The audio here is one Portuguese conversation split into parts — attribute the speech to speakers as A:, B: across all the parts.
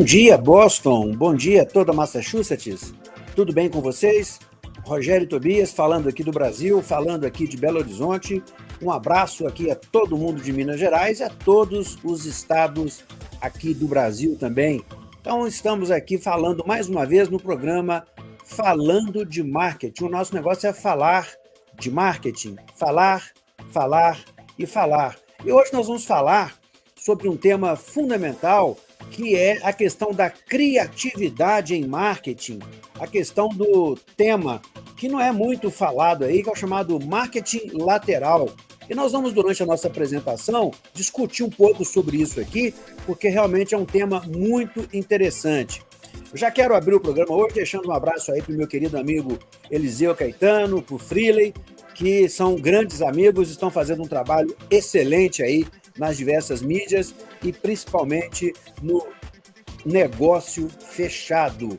A: Bom dia, Boston. Bom dia, toda Massachusetts. Tudo bem com vocês? Rogério Tobias, falando aqui do Brasil, falando aqui de Belo Horizonte. Um abraço aqui a todo mundo de Minas Gerais e a todos os estados aqui do Brasil também. Então, estamos aqui falando mais uma vez no programa Falando de Marketing. O nosso negócio é falar de marketing, falar, falar e falar. E hoje nós vamos falar sobre um tema fundamental que é a questão da criatividade em marketing, a questão do tema que não é muito falado aí, que é o chamado marketing lateral. E nós vamos, durante a nossa apresentação, discutir um pouco sobre isso aqui, porque realmente é um tema muito interessante. Eu já quero abrir o programa hoje deixando um abraço aí para o meu querido amigo Eliseu Caetano, para o Freeley, que são grandes amigos, estão fazendo um trabalho excelente aí nas diversas mídias e principalmente no negócio fechado.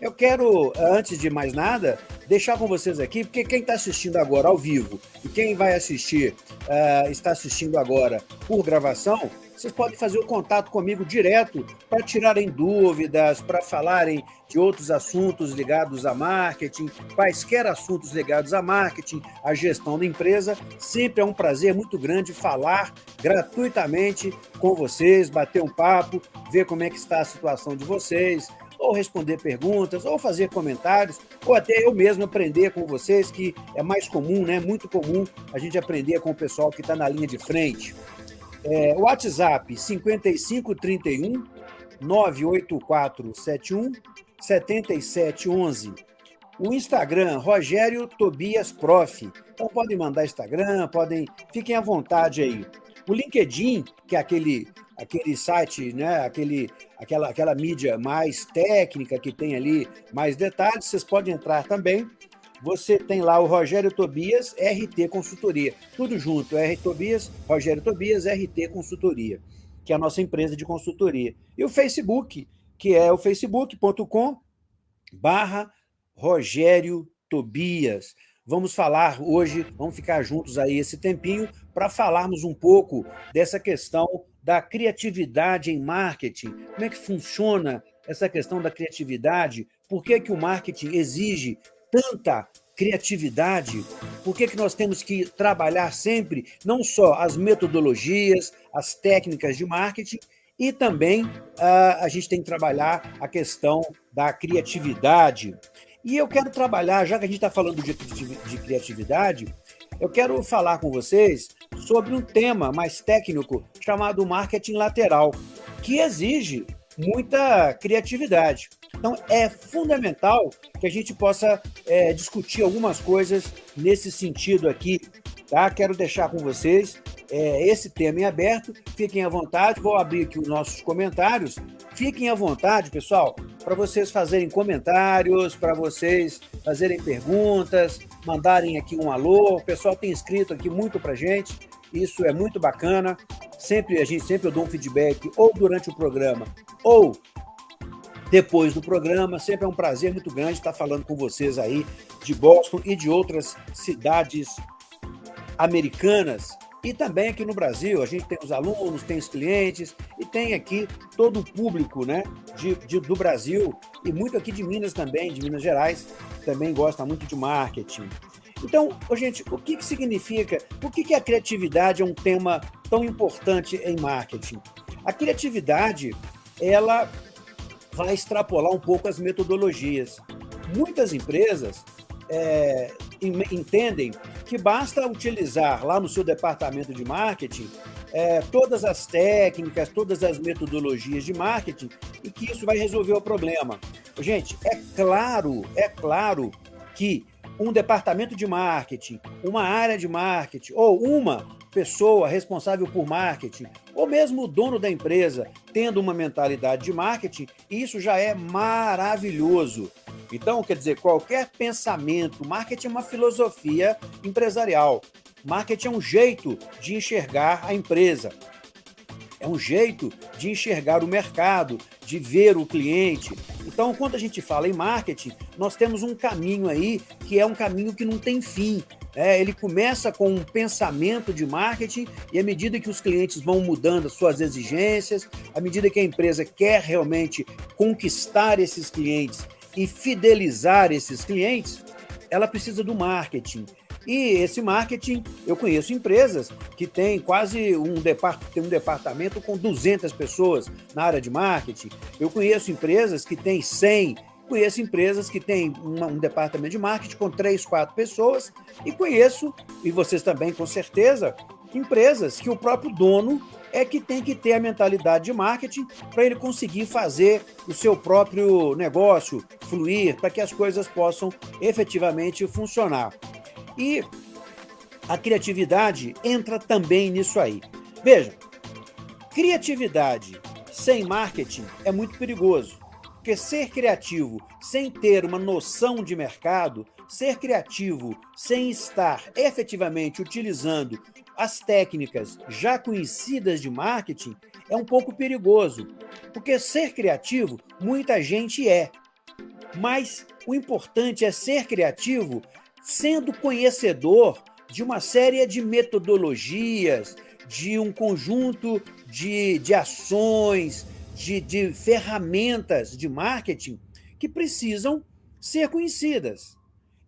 A: Eu quero, antes de mais nada, deixar com vocês aqui, porque quem está assistindo agora ao vivo e quem vai assistir, uh, está assistindo agora por gravação, vocês podem fazer o contato comigo direto para tirarem dúvidas, para falarem de outros assuntos ligados a marketing, quaisquer assuntos ligados a marketing, a gestão da empresa. Sempre é um prazer muito grande falar gratuitamente com vocês, bater um papo, ver como é que está a situação de vocês, ou responder perguntas, ou fazer comentários, ou até eu mesmo aprender com vocês, que é mais comum, né? Muito comum a gente aprender com o pessoal que está na linha de frente. É, WhatsApp 5531 98471 7711. O Instagram, Rogério Tobias Prof. Então podem mandar Instagram, podem, fiquem à vontade aí. O LinkedIn, que é aquele, aquele site, né, aquele, aquela, aquela mídia mais técnica que tem ali mais detalhes, vocês podem entrar também você tem lá o Rogério Tobias, RT Consultoria. Tudo junto, R Tobias, Rogério Tobias, RT Consultoria, que é a nossa empresa de consultoria. E o Facebook, que é o facebook.com barra Rogério Tobias. Vamos falar hoje, vamos ficar juntos aí esse tempinho para falarmos um pouco dessa questão da criatividade em marketing. Como é que funciona essa questão da criatividade? Por que, que o marketing exige tanta criatividade? Por que, que nós temos que trabalhar sempre não só as metodologias, as técnicas de marketing, e também uh, a gente tem que trabalhar a questão da criatividade. E eu quero trabalhar, já que a gente está falando de, de, de criatividade, eu quero falar com vocês sobre um tema mais técnico chamado marketing lateral, que exige muita criatividade. Então, é fundamental que a gente possa é, discutir algumas coisas nesse sentido aqui. Tá? Quero deixar com vocês é, esse tema em aberto. Fiquem à vontade, vou abrir aqui os nossos comentários. Fiquem à vontade, pessoal, para vocês fazerem comentários, para vocês fazerem perguntas, mandarem aqui um alô. O pessoal tem escrito aqui muito para gente, isso é muito bacana. Sempre a gente sempre eu dou um feedback ou durante o programa ou depois do programa. Sempre é um prazer muito grande estar falando com vocês aí de Boston e de outras cidades americanas. E também aqui no Brasil, a gente tem os alunos, tem os clientes e tem aqui todo o público né, de, de, do Brasil e muito aqui de Minas também, de Minas Gerais, também gosta muito de marketing. Então, gente, o que, que significa, por que, que a criatividade é um tema tão importante em marketing? A criatividade, ela vai extrapolar um pouco as metodologias. Muitas empresas é, entendem que basta utilizar lá no seu departamento de marketing é, todas as técnicas, todas as metodologias de marketing e que isso vai resolver o problema. Gente, é claro, é claro que um departamento de marketing, uma área de marketing ou uma pessoa responsável por marketing, ou mesmo o dono da empresa, tendo uma mentalidade de marketing, isso já é maravilhoso. Então, quer dizer, qualquer pensamento, marketing é uma filosofia empresarial. Marketing é um jeito de enxergar a empresa. É um jeito de enxergar o mercado, de ver o cliente. Então, quando a gente fala em marketing, nós temos um caminho aí que é um caminho que não tem fim. É, ele começa com um pensamento de marketing e à medida que os clientes vão mudando suas exigências, à medida que a empresa quer realmente conquistar esses clientes e fidelizar esses clientes, ela precisa do marketing. E esse marketing, eu conheço empresas que têm quase um, depart tem um departamento com 200 pessoas na área de marketing. Eu conheço empresas que têm 100, Conheço empresas que têm uma, um departamento de marketing com três, quatro pessoas, e conheço, e vocês também com certeza, empresas que o próprio dono é que tem que ter a mentalidade de marketing para ele conseguir fazer o seu próprio negócio fluir, para que as coisas possam efetivamente funcionar. E a criatividade entra também nisso aí. Veja, criatividade sem marketing é muito perigoso. Porque ser criativo sem ter uma noção de mercado, ser criativo sem estar efetivamente utilizando as técnicas já conhecidas de marketing é um pouco perigoso. Porque ser criativo, muita gente é. Mas o importante é ser criativo sendo conhecedor de uma série de metodologias, de um conjunto de, de ações, de, de ferramentas de marketing que precisam ser conhecidas.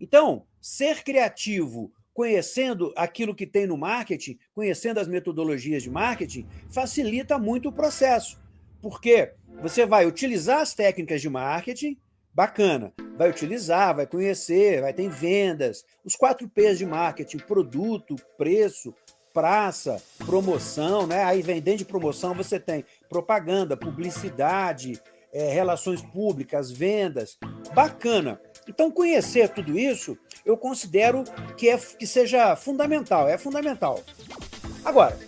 A: Então, ser criativo, conhecendo aquilo que tem no marketing, conhecendo as metodologias de marketing, facilita muito o processo. Porque você vai utilizar as técnicas de marketing, bacana, vai utilizar, vai conhecer, vai ter vendas, os quatro P's de marketing, produto, preço, praça, promoção, né? Aí vem dentro de promoção você tem propaganda, publicidade, é, relações públicas, vendas. Bacana. Então, conhecer tudo isso, eu considero que, é, que seja fundamental, é fundamental. Agora,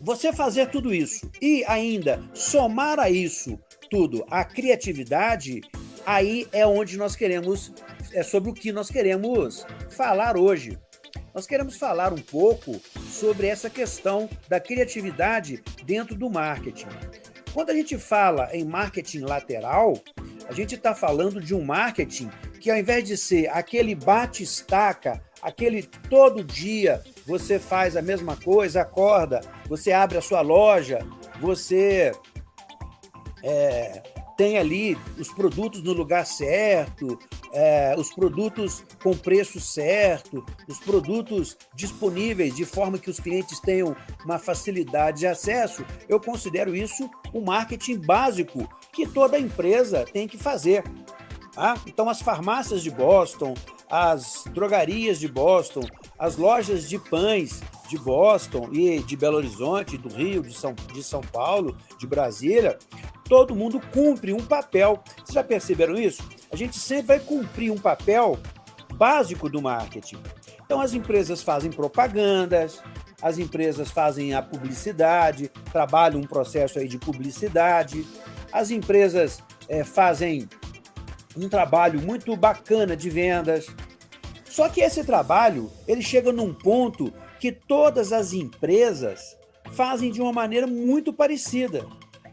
A: você fazer tudo isso e ainda somar a isso tudo a criatividade, aí é onde nós queremos, é sobre o que nós queremos falar hoje nós queremos falar um pouco sobre essa questão da criatividade dentro do marketing. Quando a gente fala em marketing lateral, a gente está falando de um marketing que, ao invés de ser aquele bate-estaca, aquele todo dia você faz a mesma coisa, acorda, você abre a sua loja, você é, tem ali os produtos no lugar certo, é, os produtos com preço certo, os produtos disponíveis de forma que os clientes tenham uma facilidade de acesso, eu considero isso o marketing básico que toda empresa tem que fazer. Tá? Então, as farmácias de Boston, as drogarias de Boston, as lojas de pães de Boston e de Belo Horizonte, do Rio, de São, de São Paulo, de Brasília, todo mundo cumpre um papel. Vocês já perceberam isso? A gente sempre vai cumprir um papel básico do marketing. Então, as empresas fazem propagandas, as empresas fazem a publicidade, trabalham um processo aí de publicidade, as empresas é, fazem um trabalho muito bacana de vendas. Só que esse trabalho, ele chega num ponto que todas as empresas fazem de uma maneira muito parecida.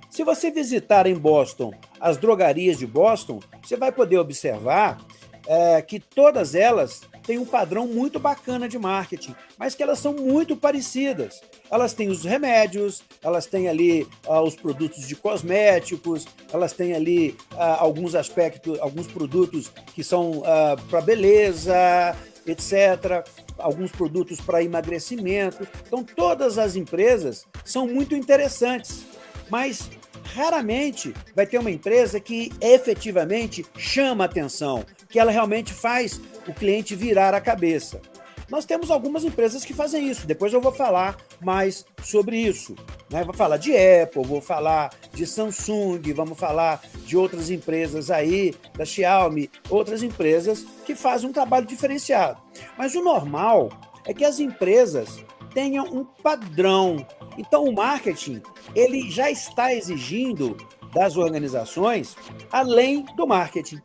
A: Se você visitar em Boston as drogarias de Boston, você vai poder observar é, que todas elas têm um padrão muito bacana de marketing, mas que elas são muito parecidas. Elas têm os remédios, elas têm ali ah, os produtos de cosméticos, elas têm ali ah, alguns aspectos, alguns produtos que são ah, para beleza, etc. Alguns produtos para emagrecimento. Então, todas as empresas são muito interessantes, mas raramente vai ter uma empresa que efetivamente chama atenção, que ela realmente faz o cliente virar a cabeça. Nós temos algumas empresas que fazem isso, depois eu vou falar mais sobre isso. Né? Vou falar de Apple, vou falar de Samsung, vamos falar de outras empresas aí, da Xiaomi, outras empresas que fazem um trabalho diferenciado. Mas o normal é que as empresas tenham um padrão. Então o marketing ele já está exigindo das organizações além do marketing.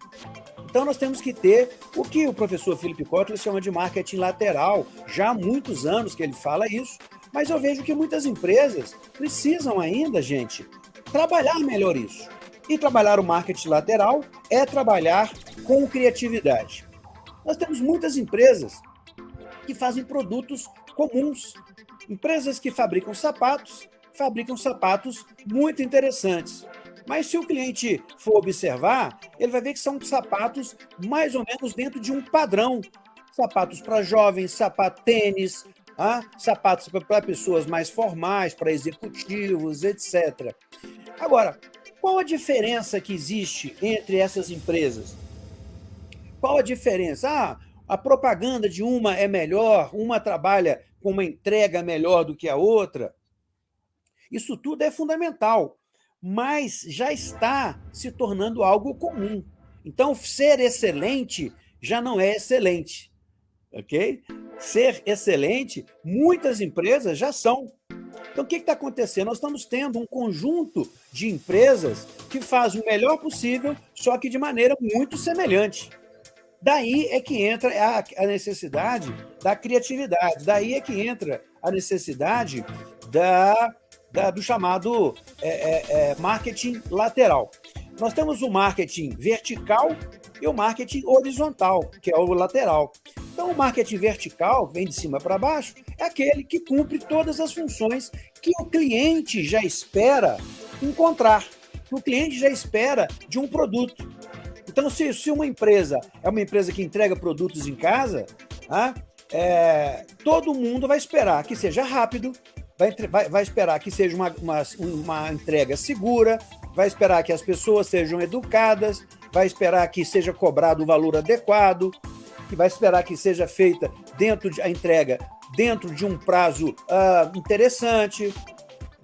A: Então nós temos que ter o que o professor Felipe Kotler chama de marketing lateral. Já há muitos anos que ele fala isso, mas eu vejo que muitas empresas precisam ainda, gente, trabalhar melhor isso. E trabalhar o marketing lateral é trabalhar com criatividade. Nós temos muitas empresas que fazem produtos comuns. Empresas que fabricam sapatos, fabricam sapatos muito interessantes. Mas se o cliente for observar, ele vai ver que são sapatos mais ou menos dentro de um padrão. Sapatos para jovens, sapato tênis, ah, sapatos para pessoas mais formais, para executivos, etc. Agora, qual a diferença que existe entre essas empresas? Qual a diferença? Ah, a propaganda de uma é melhor, uma trabalha com uma entrega melhor do que a outra. Isso tudo é fundamental, mas já está se tornando algo comum. Então, ser excelente já não é excelente, ok? Ser excelente, muitas empresas já são. Então, o que está acontecendo? Nós estamos tendo um conjunto de empresas que faz o melhor possível, só que de maneira muito semelhante. Daí é que entra a necessidade da criatividade, daí é que entra a necessidade da, da do chamado é, é, é, marketing lateral. Nós temos o marketing vertical e o marketing horizontal, que é o lateral. Então, o marketing vertical, vem de cima para baixo, é aquele que cumpre todas as funções que o cliente já espera encontrar, que o cliente já espera de um produto. Então, se, se uma empresa é uma empresa que entrega produtos em casa, ah, é, todo mundo vai esperar que seja rápido, vai, vai, vai esperar que seja uma, uma, uma entrega segura, vai esperar que as pessoas sejam educadas, vai esperar que seja cobrado o valor adequado, que vai esperar que seja feita dentro de a entrega dentro de um prazo uh, interessante,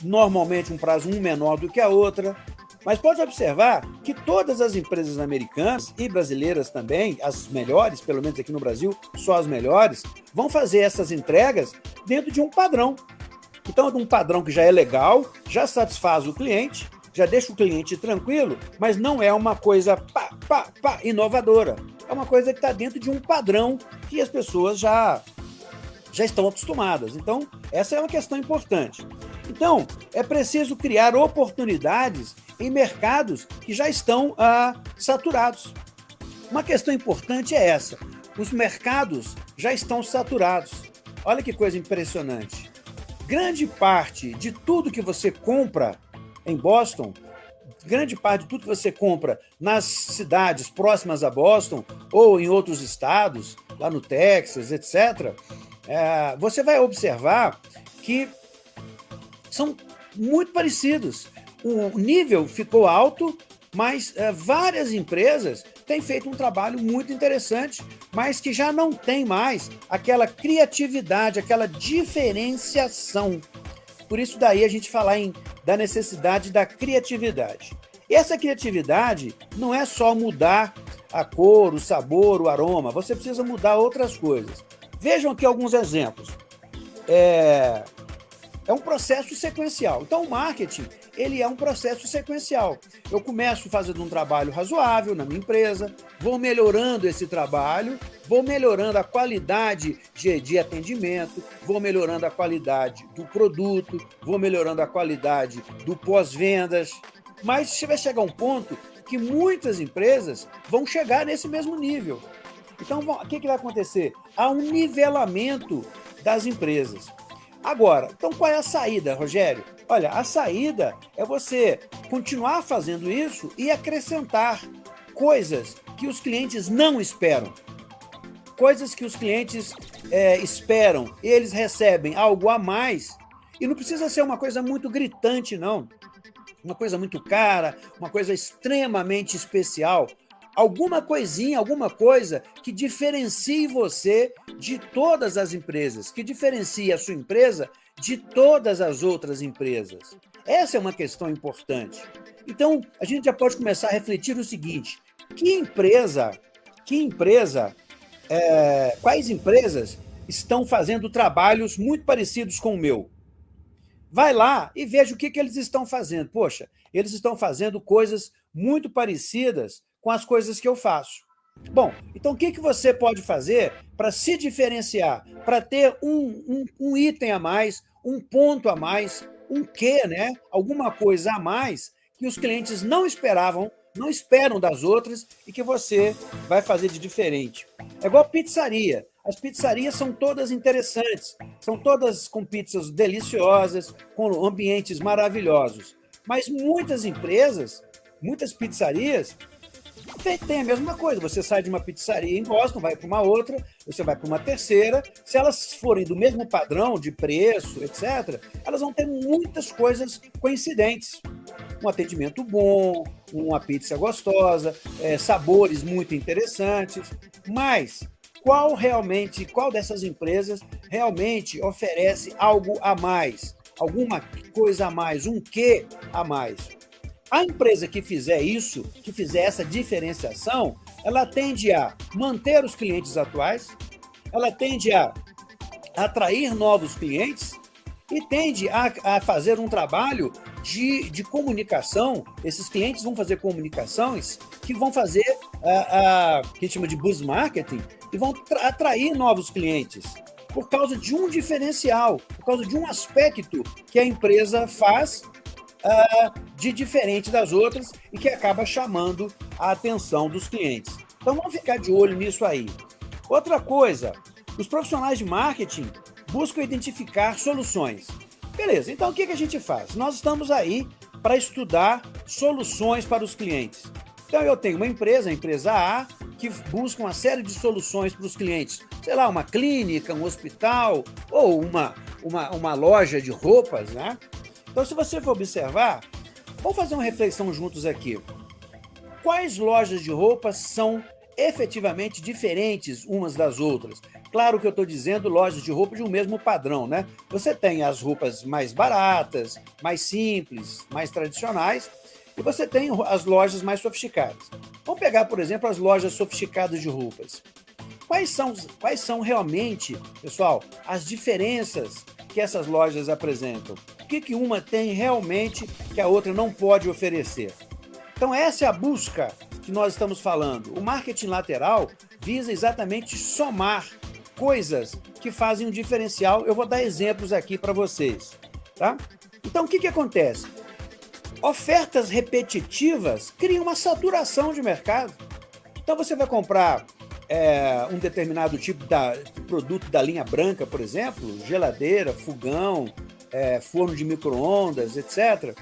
A: normalmente um prazo um menor do que a outra. Mas pode observar que todas as empresas americanas e brasileiras também, as melhores, pelo menos aqui no Brasil, só as melhores, vão fazer essas entregas dentro de um padrão. Então, de um padrão que já é legal, já satisfaz o cliente, já deixa o cliente tranquilo, mas não é uma coisa pá, pá, pá, inovadora. É uma coisa que está dentro de um padrão que as pessoas já, já estão acostumadas. Então, essa é uma questão importante. Então, é preciso criar oportunidades em mercados que já estão ah, saturados. Uma questão importante é essa. Os mercados já estão saturados. Olha que coisa impressionante. Grande parte de tudo que você compra em Boston, grande parte de tudo que você compra nas cidades próximas a Boston ou em outros estados, lá no Texas, etc., é, você vai observar que são muito parecidos. O nível ficou alto, mas é, várias empresas têm feito um trabalho muito interessante, mas que já não tem mais aquela criatividade, aquela diferenciação. Por isso daí a gente falar em da necessidade da criatividade. E essa criatividade não é só mudar a cor, o sabor, o aroma, você precisa mudar outras coisas. Vejam aqui alguns exemplos. É, é um processo sequencial. Então, o marketing ele é um processo sequencial. Eu começo fazendo um trabalho razoável na minha empresa, vou melhorando esse trabalho, vou melhorando a qualidade de, de atendimento, vou melhorando a qualidade do produto, vou melhorando a qualidade do pós-vendas, mas vai chegar um ponto que muitas empresas vão chegar nesse mesmo nível. Então, o que, que vai acontecer? Há um nivelamento das empresas. Agora, então qual é a saída, Rogério? Olha, a saída é você continuar fazendo isso e acrescentar coisas que os clientes não esperam. Coisas que os clientes é, esperam, eles recebem algo a mais. E não precisa ser uma coisa muito gritante, não. Uma coisa muito cara, uma coisa extremamente especial. Alguma coisinha, alguma coisa que diferencie você de todas as empresas, que diferencie a sua empresa de todas as outras empresas. Essa é uma questão importante. Então, a gente já pode começar a refletir o seguinte: que empresa, que empresa, é, quais empresas estão fazendo trabalhos muito parecidos com o meu? Vai lá e veja o que, que eles estão fazendo. Poxa, eles estão fazendo coisas muito parecidas com as coisas que eu faço. Bom, então o que, que você pode fazer para se diferenciar, para ter um, um, um, item a mais, um ponto a mais, um quê, né? alguma coisa a mais que os clientes não esperavam não esperam das outras e que você vai fazer de diferente. É igual pizzaria. As pizzarias são todas interessantes, são todas com pizzas deliciosas, com ambientes maravilhosos. Mas muitas empresas, muitas pizzarias, tem a mesma coisa. Você sai de uma pizzaria em Boston, vai para uma outra, você vai para uma terceira. Se elas forem do mesmo padrão de preço, etc., elas vão ter muitas coisas coincidentes. Um atendimento bom, uma pizza gostosa, é, sabores muito interessantes. Mas qual realmente, qual dessas empresas realmente oferece algo a mais? Alguma coisa a mais, um quê a mais? A empresa que fizer isso, que fizer essa diferenciação, ela tende a manter os clientes atuais, ela tende a atrair novos clientes e tende a, a fazer um trabalho de, de, comunicação. Esses clientes vão fazer comunicações que vão fazer a, a que a gente chama de buzz marketing e vão atrair novos clientes por causa de um diferencial, por causa de um aspecto que a empresa faz uh, de diferente das outras e que acaba chamando a atenção dos clientes. Então vamos ficar de olho nisso aí. Outra coisa, os profissionais de marketing buscam identificar soluções. Beleza, então o que, que a gente faz? Nós estamos aí para estudar soluções para os clientes. Então eu tenho uma empresa, a empresa A, que busca uma série de soluções para os clientes. Sei lá, uma clínica, um hospital ou uma, uma, uma loja de roupas, né? Então, se você for observar, vamos fazer uma reflexão juntos aqui. Quais lojas de roupas são efetivamente diferentes umas das outras? Claro que eu estou dizendo lojas de roupa de um mesmo padrão, né? Você tem as roupas mais baratas, mais simples, mais tradicionais, e você tem as lojas mais sofisticadas. Vamos pegar, por exemplo, as lojas sofisticadas de roupas. Quais são, quais são realmente, pessoal, as diferenças que essas lojas apresentam? O que, que uma tem realmente que a outra não pode oferecer? Então essa é a busca que nós estamos falando. O marketing lateral visa exatamente somar coisas que fazem um diferencial. Eu vou dar exemplos aqui para vocês. Tá? Então o que, que acontece? Ofertas repetitivas criam uma saturação de mercado. Então você vai comprar é, um determinado tipo de produto da linha branca, por exemplo, geladeira, fogão, é, forno de micro-ondas, etc.,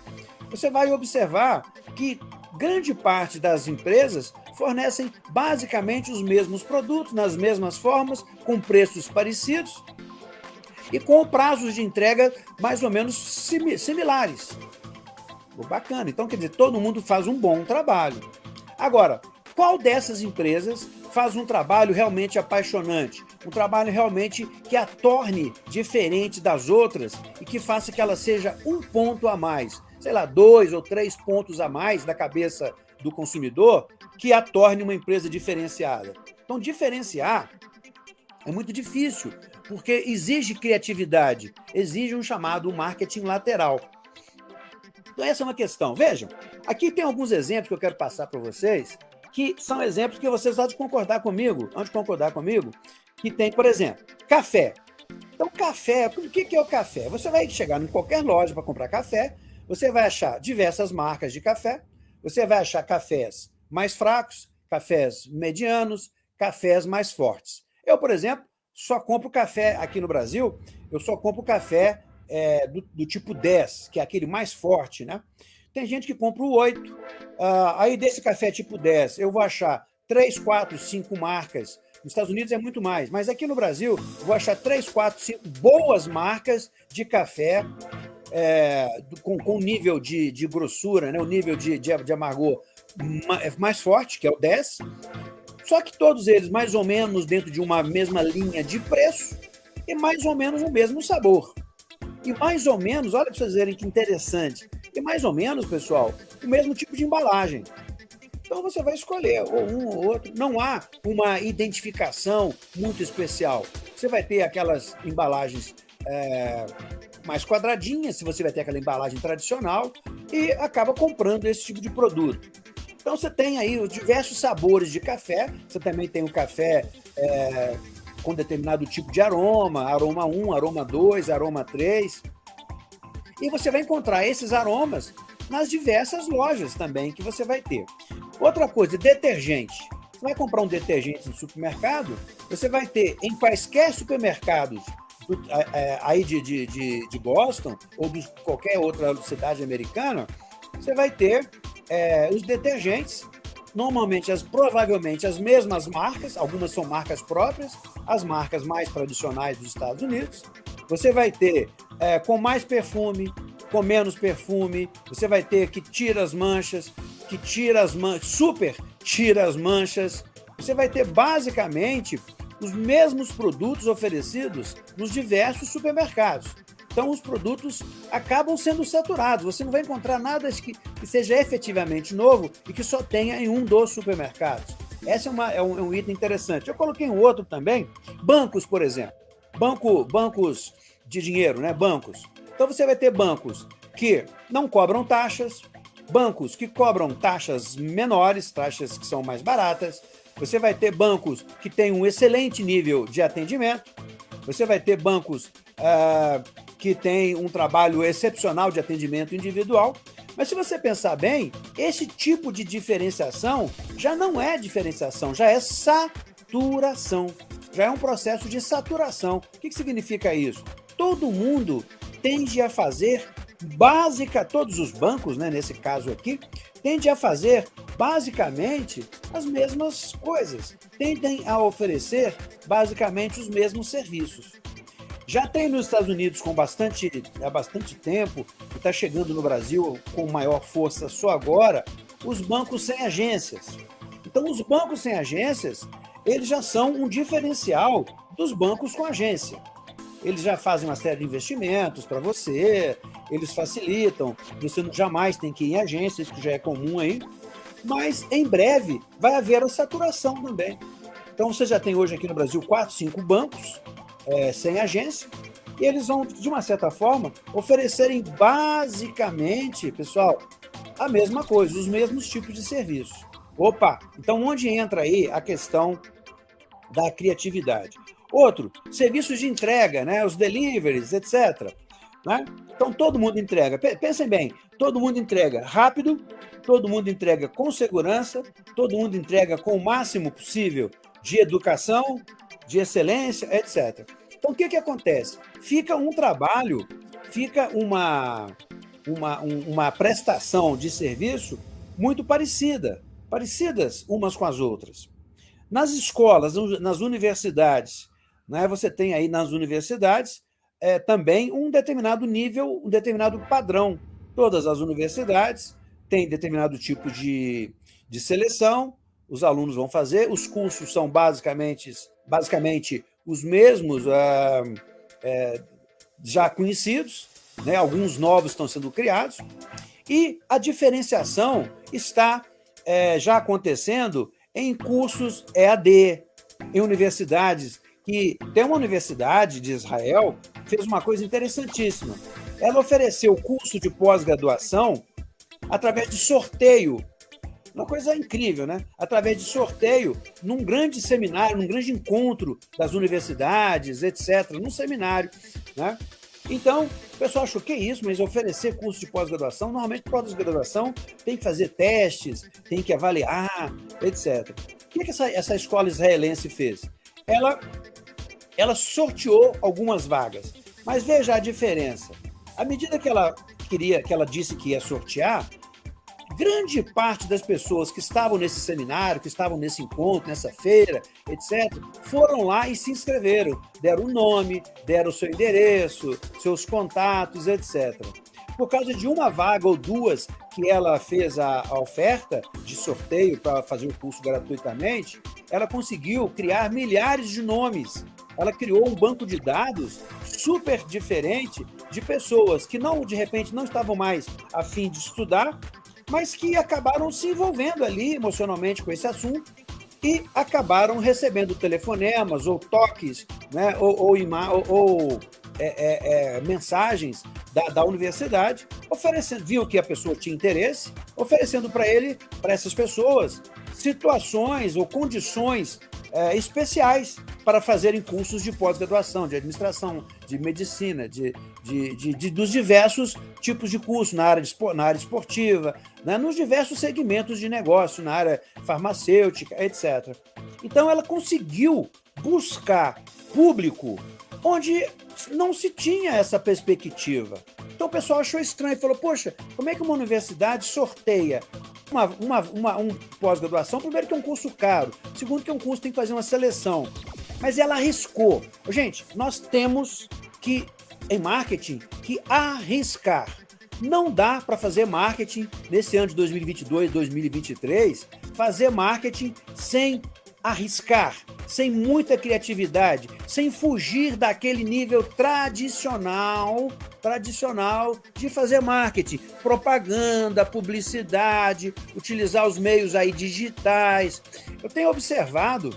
A: você vai observar que grande parte das empresas fornecem basicamente os mesmos produtos, nas mesmas formas, com preços parecidos e com prazos de entrega mais ou menos similares. Bacana. Então, quer dizer, todo mundo faz um bom trabalho. Agora, qual dessas empresas faz um trabalho realmente apaixonante, um trabalho realmente que a torne diferente das outras e que faça que ela seja um ponto a mais, sei lá, dois ou três pontos a mais da cabeça do consumidor, que a torne uma empresa diferenciada. Então, diferenciar é muito difícil, porque exige criatividade, exige um chamado marketing lateral. Então, essa é uma questão. Vejam, aqui tem alguns exemplos que eu quero passar para vocês, que são exemplos que vocês de concordar comigo, antes de concordar comigo, que tem, por exemplo, café. Então, café, o que é o café? Você vai chegar em qualquer loja para comprar café, você vai achar diversas marcas de café, você vai achar cafés mais fracos, cafés medianos, cafés mais fortes. Eu, por exemplo, só compro café aqui no Brasil, eu só compro café é, do, do, tipo 10, que é aquele mais forte, né? Tem gente que compra o 8. Ah, aí desse café tipo 10, eu vou achar 3, 4, 5 marcas. Nos Estados Unidos é muito mais, mas aqui no Brasil eu vou achar 3, 4, 5 boas marcas de café é, com, com nível de, de grossura, né? o nível de, de, de amargor mais forte, que é o 10. Só que todos eles mais ou menos dentro de uma mesma linha de preço e mais ou menos o mesmo sabor. E mais ou menos, olha para vocês verem que interessante, e mais ou menos, pessoal, o mesmo tipo de embalagem. Então você vai escolher ou um ou outro. Não há uma identificação muito especial. Você vai ter aquelas embalagens é, mais quadradinhas, se você vai ter aquela embalagem tradicional, e acaba comprando esse tipo de produto. Então você tem aí os diversos sabores de café, você também tem o café é, com determinado tipo de aroma, aroma 1, aroma 2, aroma 3. E você vai encontrar esses aromas nas diversas lojas também que você vai ter. Outra coisa, detergente. Você vai comprar um detergente no supermercado, você vai ter em quaisquer supermercados é, aí de, de, de, de Boston ou de qualquer outra cidade americana, você vai ter é, os detergentes, normalmente, as, provavelmente as mesmas marcas, algumas são marcas próprias, as marcas mais tradicionais dos Estados Unidos. Você vai ter é, com mais perfume, com menos perfume, você vai ter que tira as manchas, que tira as manchas, super tira as manchas. Você vai ter basicamente os mesmos produtos oferecidos nos diversos supermercados. Então, os produtos acabam sendo saturados. Você não vai encontrar nada que, que seja efetivamente novo e que só tenha em um dos supermercados. Esse é, uma, é, um, é um item interessante. Eu coloquei um outro também. Bancos, por exemplo. Banco, bancos de dinheiro, né? Bancos. Então, você vai ter bancos que não cobram taxas, bancos que cobram taxas menores, taxas que são mais baratas, você vai ter bancos que têm um excelente nível de atendimento, você vai ter bancos uh, que têm um trabalho excepcional de atendimento individual, mas se você pensar bem, esse tipo de diferenciação já não é diferenciação, já é saturação. Já é um processo de saturação. O que significa isso? Todo mundo tende a fazer básica, todos os bancos, né, nesse caso aqui, tendem a fazer basicamente as mesmas coisas, tendem a oferecer basicamente os mesmos serviços. Já tem nos Estados Unidos com bastante, há bastante tempo, e está chegando no Brasil com maior força só agora, os bancos sem agências. Então, os bancos sem agências, eles já são um diferencial dos bancos com agência. Eles já fazem uma série de investimentos para você, eles facilitam, você jamais tem que ir em agência, isso já é comum aí, mas em breve vai haver a saturação também. Então você já tem hoje aqui no Brasil quatro, cinco bancos é, sem agência, e eles vão, de uma certa forma, oferecerem basicamente, pessoal, a mesma coisa, os mesmos tipos de serviços. Opa, então onde entra aí a questão da criatividade? Outro, serviços de entrega, né? os deliveries, etc. Né? Então, todo mundo entrega. Pensem bem, todo mundo entrega rápido, todo mundo entrega com segurança, todo mundo entrega com o máximo possível de educação, de excelência, etc. Então, o que, que acontece? Fica um trabalho, fica uma, uma, uma prestação de serviço muito parecida, parecidas umas com as outras. Nas escolas, nas universidades, né? Você tem aí nas universidades é, também um determinado nível, um determinado padrão. Todas as universidades têm determinado tipo de, de seleção, os alunos vão fazer, os cursos são basicamente, basicamente os mesmos ah, é, já conhecidos, né? alguns novos estão sendo criados, e a diferenciação está é, já acontecendo em cursos EAD, em universidades que tem uma universidade de Israel fez uma coisa interessantíssima. Ela ofereceu curso de pós-graduação através de sorteio. Uma coisa incrível, né? Através de sorteio, num grande seminário, num grande encontro das universidades, etc., num seminário, né? Então, o pessoal achou que é isso, mas oferecer curso de pós-graduação, normalmente pós-graduação tem que fazer testes, tem que avaliar, etc. O que, é que essa, essa escola israelense fez? Ela ela sorteou algumas vagas. Mas veja a diferença. À medida que ela queria, que ela disse que ia sortear, grande parte das pessoas que estavam nesse seminário, que estavam nesse encontro, nessa feira, etc., foram lá e se inscreveram, deram o nome, deram o seu endereço, seus contatos, etc. Por causa de uma vaga ou duas que ela fez a, a oferta de sorteio para fazer o curso gratuitamente, ela conseguiu criar milhares de nomes. Ela criou um banco de dados super diferente de pessoas que não, de repente, não estavam mais a fim de estudar, mas que acabaram se envolvendo ali emocionalmente com esse assunto e acabaram recebendo telefonemas ou toques, né, ou, ou, ou, ou é, é, é, mensagens da, da universidade, oferecendo, viu que a pessoa tinha interesse, oferecendo para ele, para essas pessoas, situações ou condições é, especiais para fazerem cursos de pós-graduação, de administração, de medicina, de, de, de, de, dos diversos tipos de curso, na área, de, na área esportiva, né, nos diversos segmentos de negócio, na área farmacêutica, etc. Então, ela conseguiu buscar público onde não se tinha essa perspectiva. Então o pessoal achou estranho e falou, poxa, como é que uma universidade sorteia uma, uma, uma um pós-graduação? Primeiro que é um curso caro, segundo que é um curso que tem que fazer uma seleção. Mas ela arriscou. Gente, nós temos que, em marketing, que arriscar. Não dá para fazer marketing nesse ano de 2022, 2023, fazer marketing sem arriscar, sem muita criatividade, sem fugir daquele nível tradicional, tradicional de fazer marketing, propaganda, publicidade, utilizar os meios aí digitais. Eu tenho observado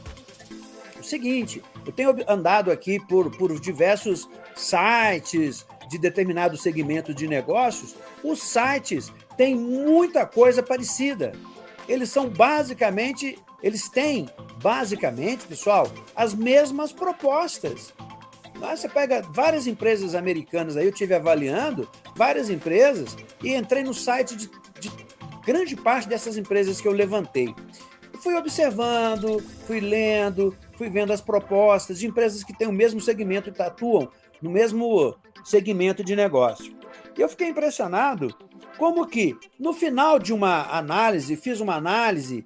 A: o seguinte, eu tenho andado aqui por, por diversos sites de determinado segmento de negócios, os sites têm muita coisa parecida. Eles são basicamente eles têm, basicamente, pessoal, as mesmas propostas. Lá você pega várias empresas americanas, aí eu tive avaliando várias empresas e entrei no site de, de grande parte dessas empresas que eu levantei. fui observando, fui lendo, fui vendo as propostas de empresas que têm o mesmo segmento e atuam no mesmo segmento de negócio. E eu fiquei impressionado como que, no final de uma análise, fiz uma análise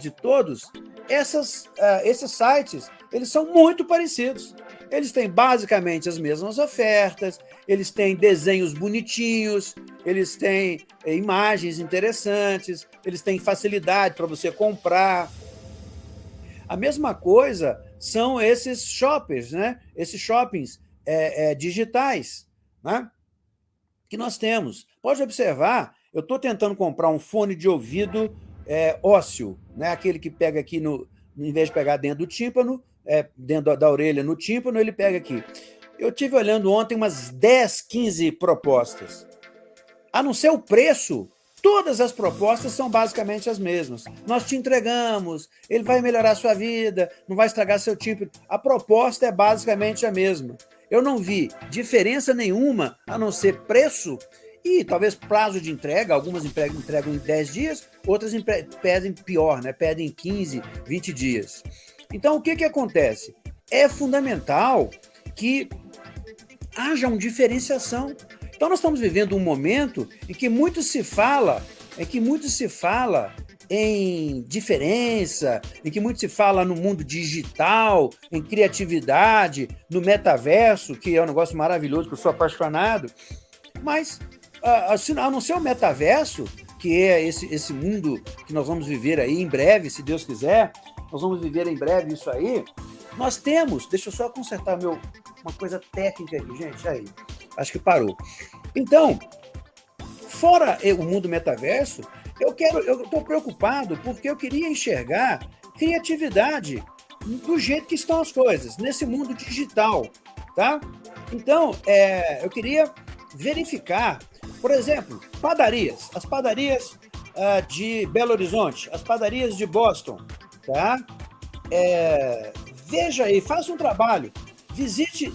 A: de todos, essas, uh, esses sites eles são muito parecidos. Eles têm basicamente as mesmas ofertas, eles têm desenhos bonitinhos, eles têm eh, imagens interessantes, eles têm facilidade para você comprar. A mesma coisa são esses shoppers, né? esses shoppings é, é, digitais né? que nós temos. Pode observar, eu estou tentando comprar um fone de ouvido é, ósseo, né? aquele que pega aqui, no, em vez de pegar dentro do tímpano, é, dentro da, da orelha no tímpano, ele pega aqui. Eu tive olhando ontem umas 10, 15 propostas. A não ser o preço, todas as propostas são basicamente as mesmas. Nós te entregamos, ele vai melhorar sua vida, não vai estragar seu tímpano. A proposta é basicamente a mesma. Eu não vi diferença nenhuma, a não ser preço e talvez prazo de entrega, algumas entregam em 10 dias, outras pedem pior, né? pedem 15, 20 dias. Então, o que, que acontece? É fundamental que haja uma diferenciação. Então, nós estamos vivendo um momento em que muito se fala, em que muito se fala em diferença, em que muito se fala no mundo digital, em criatividade, no metaverso, que é um negócio maravilhoso, que eu sou apaixonado, mas a não ser o metaverso, que é esse, esse mundo que nós vamos viver aí em breve, se Deus quiser, nós vamos viver em breve isso aí, nós temos, deixa eu só consertar meu, uma coisa técnica aqui, gente, aí, acho que parou. Então, fora o mundo metaverso, eu quero, eu estou preocupado porque eu queria enxergar criatividade do jeito que estão as coisas, nesse mundo digital, tá? Então, é, eu queria verificar por exemplo, padarias. As padarias uh, de Belo Horizonte, as padarias de Boston, tá? É, veja aí, faça um trabalho, visite,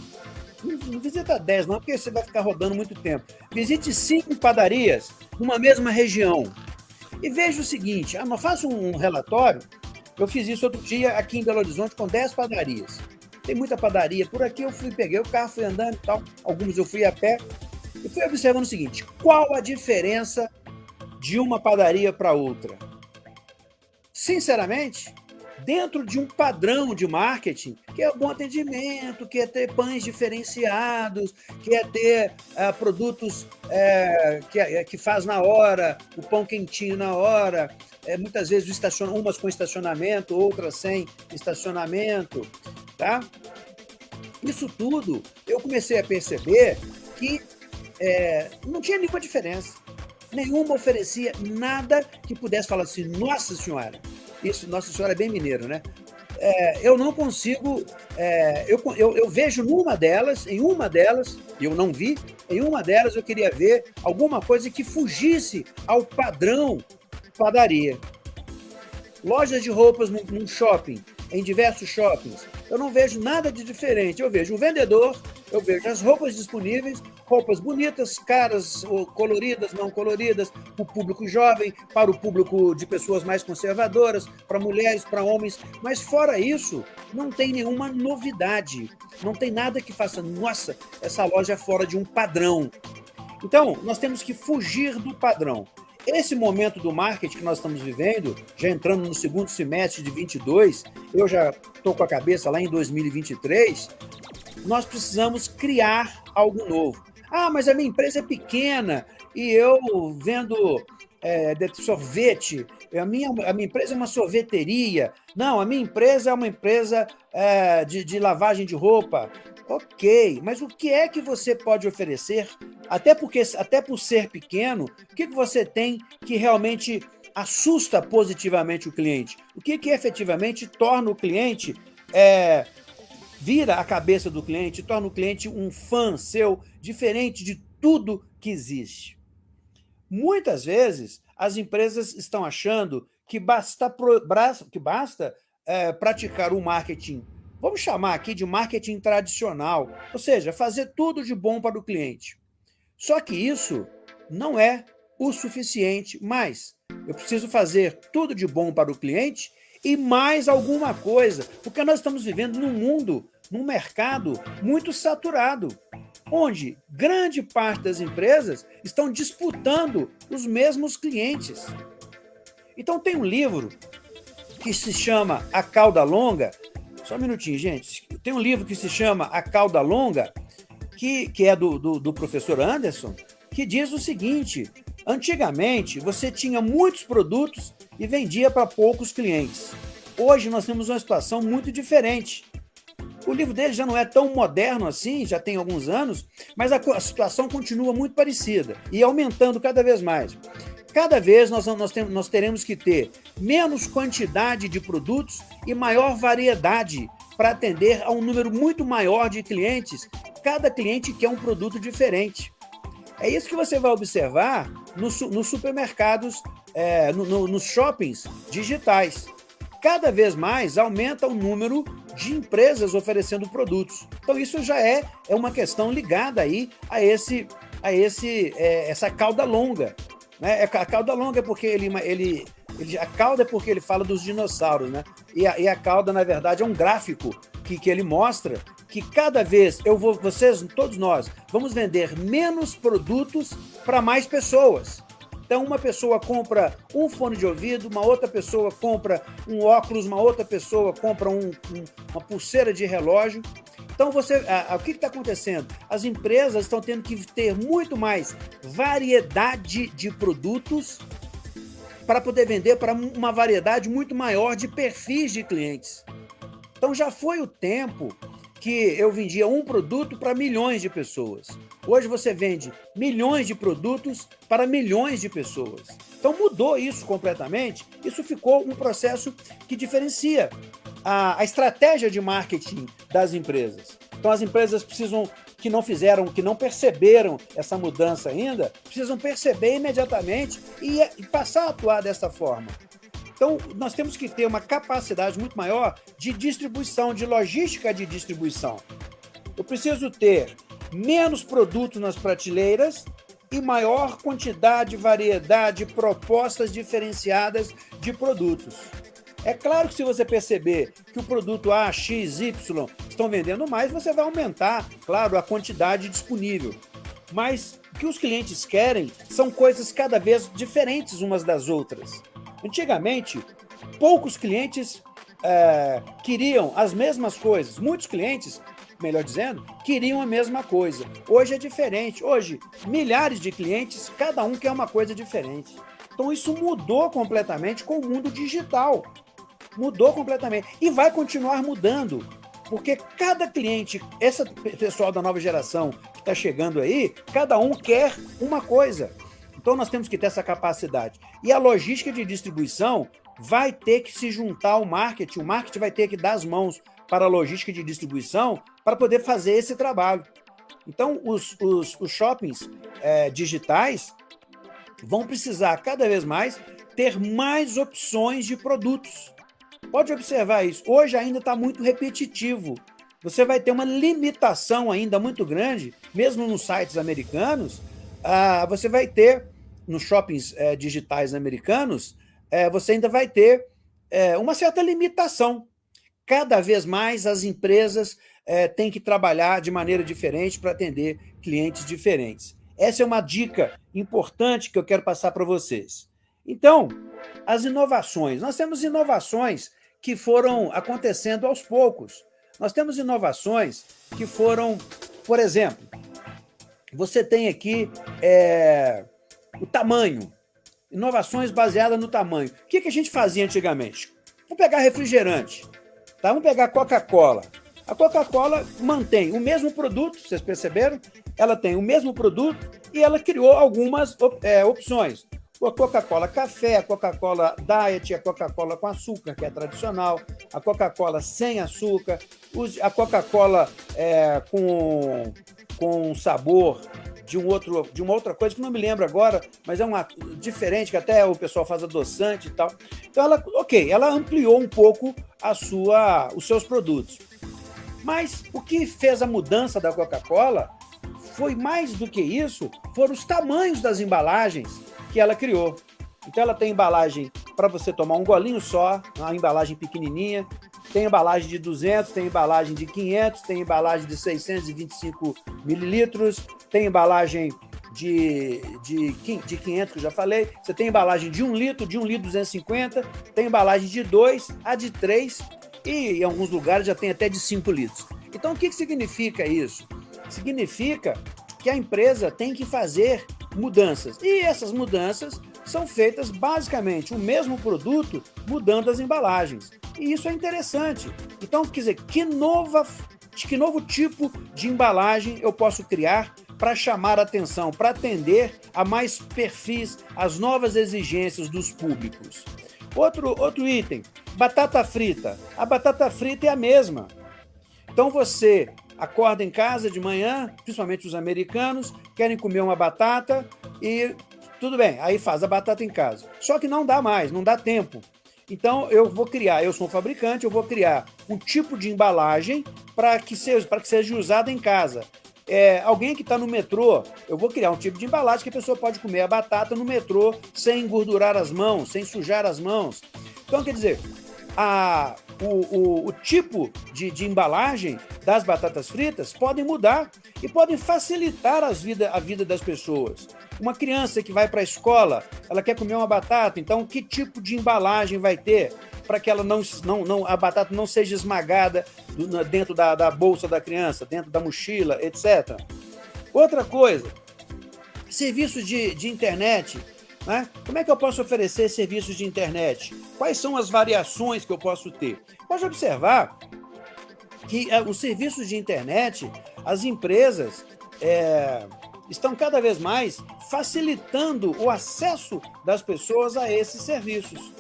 A: não visita 10 não, porque você vai ficar rodando muito tempo. Visite cinco padarias numa mesma região e veja o seguinte, ah, faça um relatório, eu fiz isso outro dia aqui em Belo Horizonte com 10 padarias. Tem muita padaria por aqui, eu fui, peguei o carro, fui andando e tal, alguns eu fui a pé, e fui observando o seguinte, qual a diferença de uma padaria para outra? Sinceramente, dentro de um padrão de marketing, que é o bom atendimento, que é ter pães diferenciados, que é ter uh, produtos uh, que, uh, que faz na hora, o pão quentinho na hora, é, muitas vezes estacion... umas com estacionamento, outras sem estacionamento, tá? Isso tudo eu comecei a perceber que é, não tinha nenhuma diferença. Nenhuma oferecia nada que pudesse falar assim, nossa senhora, isso, nossa senhora é bem mineiro, né? É, eu não consigo, é, eu, eu, eu, vejo numa delas, em uma delas, eu não vi, em uma delas eu queria ver alguma coisa que fugisse ao padrão padaria. Lojas de roupas num, num shopping, em diversos shoppings, eu não vejo nada de diferente. Eu vejo o vendedor, eu vejo as roupas disponíveis, roupas bonitas, caras, coloridas, não coloridas, para o público jovem, para o público de pessoas mais conservadoras, para mulheres, para homens. Mas fora isso, não tem nenhuma novidade. Não tem nada que faça, nossa, essa loja é fora de um padrão. Então, nós temos que fugir do padrão. Esse momento do marketing que nós estamos vivendo, já entrando no segundo semestre de 22, eu já estou com a cabeça lá em 2023, nós precisamos criar algo novo. Ah, mas a minha empresa é pequena e eu vendo é, sorvete, a minha, a minha empresa é uma sorveteria. Não, a minha empresa é uma empresa é, de, de lavagem de roupa. Ok, mas o que é que você pode oferecer? Até, porque, até por ser pequeno, o que, que você tem que realmente assusta positivamente o cliente? O que, que efetivamente torna o cliente, é, vira a cabeça do cliente, torna o cliente um fã seu, diferente de tudo que existe? Muitas vezes, as empresas estão achando que basta, que basta é, praticar o marketing Vamos chamar aqui de marketing tradicional, ou seja, fazer tudo de bom para o cliente. Só que isso não é o suficiente, mas eu preciso fazer tudo de bom para o cliente e mais alguma coisa, porque nós estamos vivendo num mundo, num mercado muito saturado, onde grande parte das empresas estão disputando os mesmos clientes. Então tem um livro que se chama A Cauda Longa, só um minutinho, gente. Tem um livro que se chama A Cauda Longa, que, que é do, do, do professor Anderson, que diz o seguinte, antigamente você tinha muitos produtos e vendia para poucos clientes. Hoje nós temos uma situação muito diferente. O livro dele já não é tão moderno assim, já tem alguns anos, mas a, a situação continua muito parecida e aumentando cada vez mais. Cada vez nós, nós, temos, nós teremos que ter menos quantidade de produtos e maior variedade para atender a um número muito maior de clientes. Cada cliente quer um produto diferente. É isso que você vai observar nos, nos supermercados, é, no, no, nos shoppings digitais. Cada vez mais aumenta o número de empresas oferecendo produtos. Então isso já é, é uma questão ligada aí a esse a esse é, essa cauda longa né? É a cauda longa é porque ele, ele, ele, a cauda é porque ele fala dos dinossauros, né? E a, e a cauda, na verdade, é um gráfico que, que ele mostra que cada vez eu vou, vocês, todos nós, vamos vender menos produtos para mais pessoas. Então, uma pessoa compra um fone de ouvido, uma outra pessoa compra um óculos, uma outra pessoa compra um, um, uma pulseira de relógio. Então, você, a, a, o que está acontecendo? As empresas estão tendo que ter muito mais variedade de produtos para poder vender para uma variedade muito maior de perfis de clientes. Então, já foi o tempo que eu vendia um produto para milhões de pessoas. Hoje você vende milhões de produtos para milhões de pessoas. Então mudou isso completamente. Isso ficou um processo que diferencia a, a estratégia de marketing das empresas. Então as empresas precisam que não fizeram, que não perceberam essa mudança ainda, precisam perceber imediatamente e, e passar a atuar dessa forma. Então, nós temos que ter uma capacidade muito maior de distribuição, de logística de distribuição. Eu preciso ter menos produtos nas prateleiras e maior quantidade, variedade, propostas diferenciadas de produtos. É claro que se você perceber que o produto A, X, Y estão vendendo mais, você vai aumentar, claro, a quantidade disponível. Mas o que os clientes querem são coisas cada vez diferentes umas das outras. Antigamente, poucos clientes é, queriam as mesmas coisas. Muitos clientes, melhor dizendo, queriam a mesma coisa. Hoje é diferente. Hoje, milhares de clientes, cada um quer uma coisa diferente. Então isso mudou completamente com o mundo digital mudou completamente. E vai continuar mudando, porque cada cliente, esse pessoal da nova geração que está chegando aí, cada um quer uma coisa. Então nós temos que ter essa capacidade. E a logística de distribuição vai ter que se juntar ao marketing, o marketing vai ter que dar as mãos para a logística de distribuição para poder fazer esse trabalho. Então, os, os, os shoppings é, digitais vão precisar cada vez mais ter mais opções de produtos. Pode observar isso. Hoje ainda está muito repetitivo. Você vai ter uma limitação ainda muito grande, mesmo nos sites americanos, ah, você vai ter, nos shoppings eh, digitais americanos, eh, você ainda vai ter eh, uma certa limitação. Cada vez mais as empresas têm que trabalhar de maneira diferente para atender clientes diferentes. Essa é uma dica importante que eu quero passar para vocês. Então, as inovações. Nós temos inovações que foram acontecendo aos poucos. Nós temos inovações que foram, por exemplo, você tem aqui é, o tamanho, inovações baseadas no tamanho. O que, que a gente fazia antigamente? Vamos pegar refrigerante, tá? vamos pegar Coca-Cola. A Coca-Cola mantém o mesmo produto, vocês perceberam? Ela tem o mesmo produto e ela criou algumas é, opções a Coca-Cola café, a Coca-Cola diet, a Coca-Cola com açúcar, que é tradicional, a Coca-Cola sem açúcar, a Coca-Cola é, com, com sabor de, um outro, de uma outra coisa que não me lembro agora, mas é uma diferente, que até o pessoal faz adoçante e tal. Então, ela, ok, ela ampliou um pouco a sua, os seus produtos. Mas o que fez a mudança da Coca-Cola foi mais do que isso, foram os tamanhos das embalagens que ela criou. Então ela tem embalagem para você tomar um golinho só, uma embalagem pequenininha, tem embalagem de 200, tem embalagem de 500, tem embalagem de 625 mililitros, tem embalagem de, de, de 500, que eu já falei, você tem embalagem de 1 litro, de 1 litro 250, tem embalagem de 2, a de 3 e em alguns lugares já tem até de 5 litros. Então o que, que significa isso? Significa que a empresa tem que fazer mudanças. E essas mudanças são feitas basicamente o mesmo produto, mudando as embalagens. E isso é interessante. Então, quer dizer, que, nova, que novo tipo de embalagem eu posso criar para chamar atenção, para atender a mais perfis, as novas exigências dos públicos. Outro, outro item, batata frita. A batata frita é a mesma. Então você acorda em casa de manhã, principalmente os americanos, querem comer uma batata e tudo bem, aí faz a batata em casa. Só que não dá mais, não dá tempo. Então eu vou criar, eu sou um fabricante, eu vou criar um tipo de embalagem para que seja para que seja usada em casa. É, alguém que está no metrô, eu vou criar um tipo de embalagem que a pessoa pode comer a batata no metrô sem engordurar as mãos, sem sujar as mãos. Então, quer dizer, a, o, o, o tipo de, de, embalagem das batatas fritas podem mudar e podem facilitar as vida, a vida das pessoas. Uma criança que vai para a escola, ela quer comer uma batata, então que tipo de embalagem vai ter para que ela não, não, não, a batata não seja esmagada dentro da, da bolsa da criança, dentro da mochila, etc. Outra coisa, serviços de, de internet né? Como é que eu posso oferecer serviços de internet? Quais são as variações que eu posso ter? Pode observar que é, os serviços de internet, as empresas é, estão cada vez mais facilitando o acesso das pessoas a esses serviços.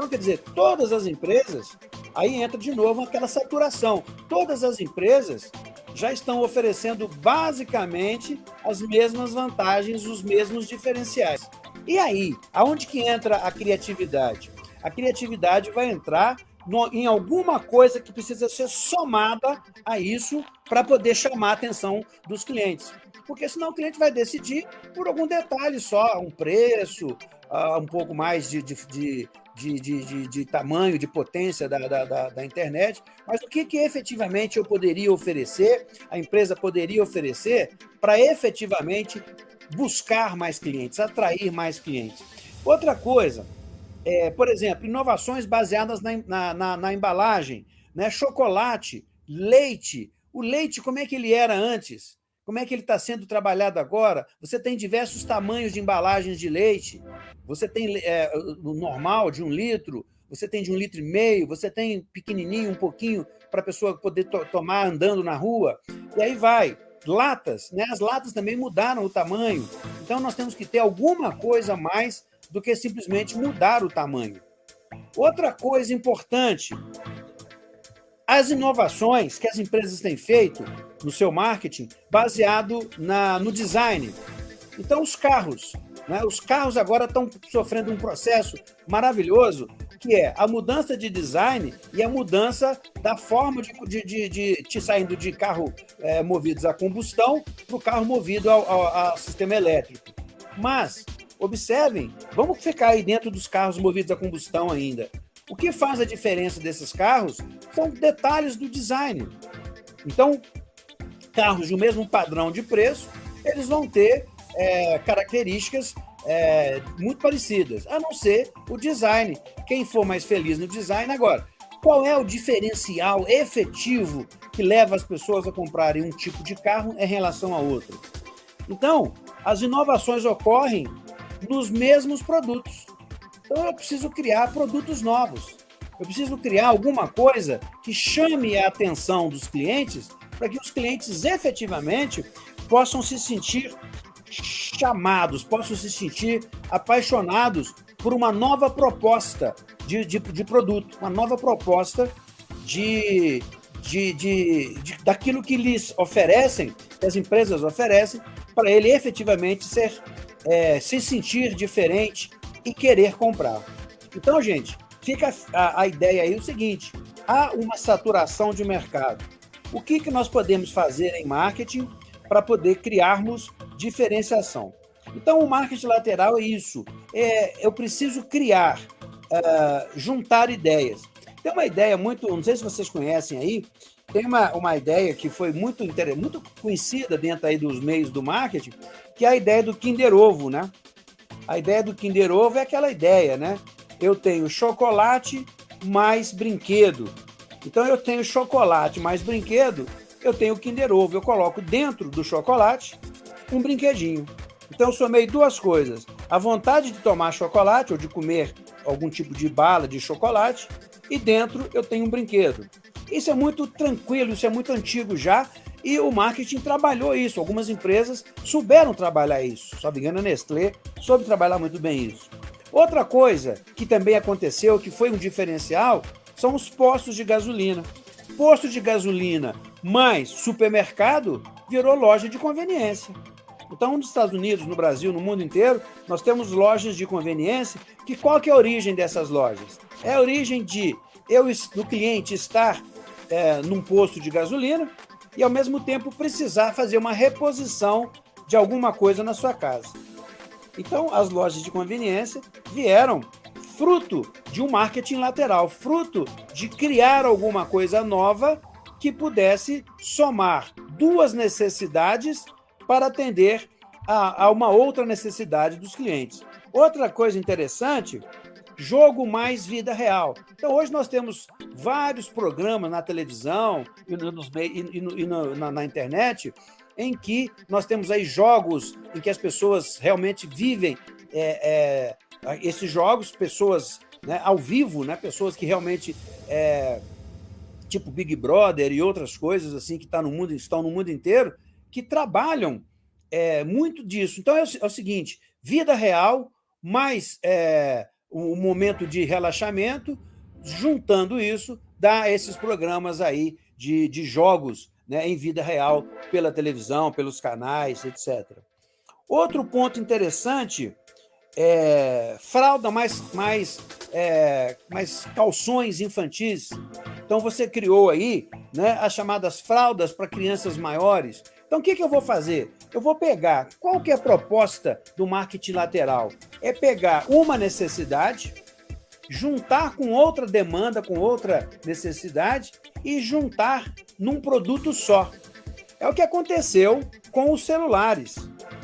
A: Então, quer dizer, todas as empresas, aí entra de novo aquela saturação, todas as empresas já estão oferecendo basicamente as mesmas vantagens, os mesmos diferenciais. E aí, aonde que entra a criatividade? A criatividade vai entrar no, em alguma coisa que precisa ser somada a isso para poder chamar a atenção dos clientes. Porque senão o cliente vai decidir por algum detalhe só, um preço, uh, um pouco mais de, de, de de, de, de, tamanho, de potência da, da, da, internet, mas o que, que efetivamente eu poderia oferecer, a empresa poderia oferecer para efetivamente buscar mais clientes, atrair mais clientes. Outra coisa, é, por exemplo, inovações baseadas na, na, na, na embalagem, né? chocolate, leite. O leite, como é que ele era antes? Como é que ele está sendo trabalhado agora? Você tem diversos tamanhos de embalagens de leite. Você tem é, o normal, de um litro, você tem de um litro e meio, você tem pequenininho, um pouquinho, para a pessoa poder to tomar andando na rua. E aí vai latas, né? as latas também mudaram o tamanho. Então, nós temos que ter alguma coisa mais do que simplesmente mudar o tamanho. Outra coisa importante, as inovações que as empresas têm feito no seu marketing baseado na, no design. Então, os carros. Né? Os carros agora estão sofrendo um processo maravilhoso que é a mudança de design e a mudança da forma de, de, de, de, de saindo de carro é, movidos a combustão para o carro movido ao, ao, ao sistema elétrico. Mas, observem, vamos ficar aí dentro dos carros movidos a combustão ainda. O que faz a diferença desses carros são detalhes do design. Então, carros do mesmo padrão de preço, eles vão ter é, características é, muito parecidas, a não ser o design. Quem for mais feliz no design, agora, qual é o diferencial efetivo que leva as pessoas a comprarem um tipo de carro em relação a outro? Então, as inovações ocorrem nos mesmos produtos. Então, eu preciso criar produtos novos. Eu preciso criar alguma coisa que chame a atenção dos clientes para que os clientes efetivamente possam se sentir chamados, possam se sentir apaixonados por uma nova proposta de, de, de produto, uma nova proposta de, de, de, de, daquilo que lhes oferecem, que as empresas oferecem, para ele efetivamente ser, é, se sentir diferente e querer comprar. Então, gente, fica a, a ideia aí o seguinte, há uma saturação de mercado. O que, que nós podemos fazer em marketing para poder criarmos diferenciação. Então, o marketing lateral é isso. É, eu preciso criar, uh, juntar ideias. Tem uma ideia muito, não sei se vocês conhecem aí, tem uma, uma ideia que foi muito, muito conhecida dentro aí dos meios do marketing, que é a ideia do Kinder Ovo, né? A ideia do Kinder Ovo é aquela ideia, né? Eu tenho chocolate mais brinquedo. Então, eu tenho chocolate mais brinquedo, eu tenho Kinder Ovo. Eu coloco dentro do chocolate um brinquedinho. Então eu somei duas coisas. A vontade de tomar chocolate ou de comer algum tipo de bala de chocolate e dentro eu tenho um brinquedo. Isso é muito tranquilo, isso é muito antigo já e o marketing trabalhou isso. Algumas empresas souberam trabalhar isso. Só me engano, a Nestlé soube trabalhar muito bem isso. Outra coisa que também aconteceu, que foi um diferencial, são os postos de gasolina. Posto de gasolina mais supermercado virou loja de conveniência. Então, nos Estados Unidos, no Brasil, no mundo inteiro, nós temos lojas de conveniência, que qual que é a origem dessas lojas? É a origem de eu, do cliente estar é, num posto de gasolina e, ao mesmo tempo, precisar fazer uma reposição de alguma coisa na sua casa. Então, as lojas de conveniência vieram fruto de um marketing lateral, fruto de criar alguma coisa nova que pudesse somar duas necessidades para atender a, a uma outra necessidade dos clientes. Outra coisa interessante, jogo mais vida real. Então, hoje nós temos vários programas na televisão e, nos, e, e no, na, na, internet em que nós temos aí jogos em que as pessoas realmente vivem é, é, esses jogos, pessoas né, ao vivo, né, pessoas que realmente, é, tipo Big Brother e outras coisas assim que tá no mundo, estão no mundo inteiro, que trabalham é, muito disso. Então, é o, é o, seguinte, vida real, mais é, um momento de relaxamento, juntando isso, dá esses programas aí de, de jogos né, em vida real, pela televisão, pelos canais, etc. Outro ponto interessante é fralda mais, mais, é, mais calções infantis. Então, você criou aí né, as chamadas fraldas para crianças maiores, então, o que, que eu vou fazer? Eu vou pegar, qual que é a proposta do marketing lateral? É pegar uma necessidade, juntar com outra demanda, com outra necessidade e juntar num produto só. É o que aconteceu com os celulares,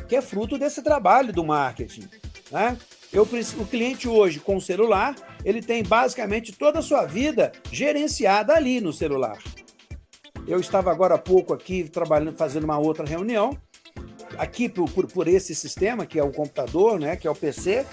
A: que é fruto desse trabalho do marketing. Né? Eu, o cliente hoje com o celular, ele tem basicamente toda a sua vida gerenciada ali no celular. Eu estava agora há pouco aqui trabalhando, fazendo uma outra reunião, aqui por, por, por esse sistema, que é o computador, né, que é o PC,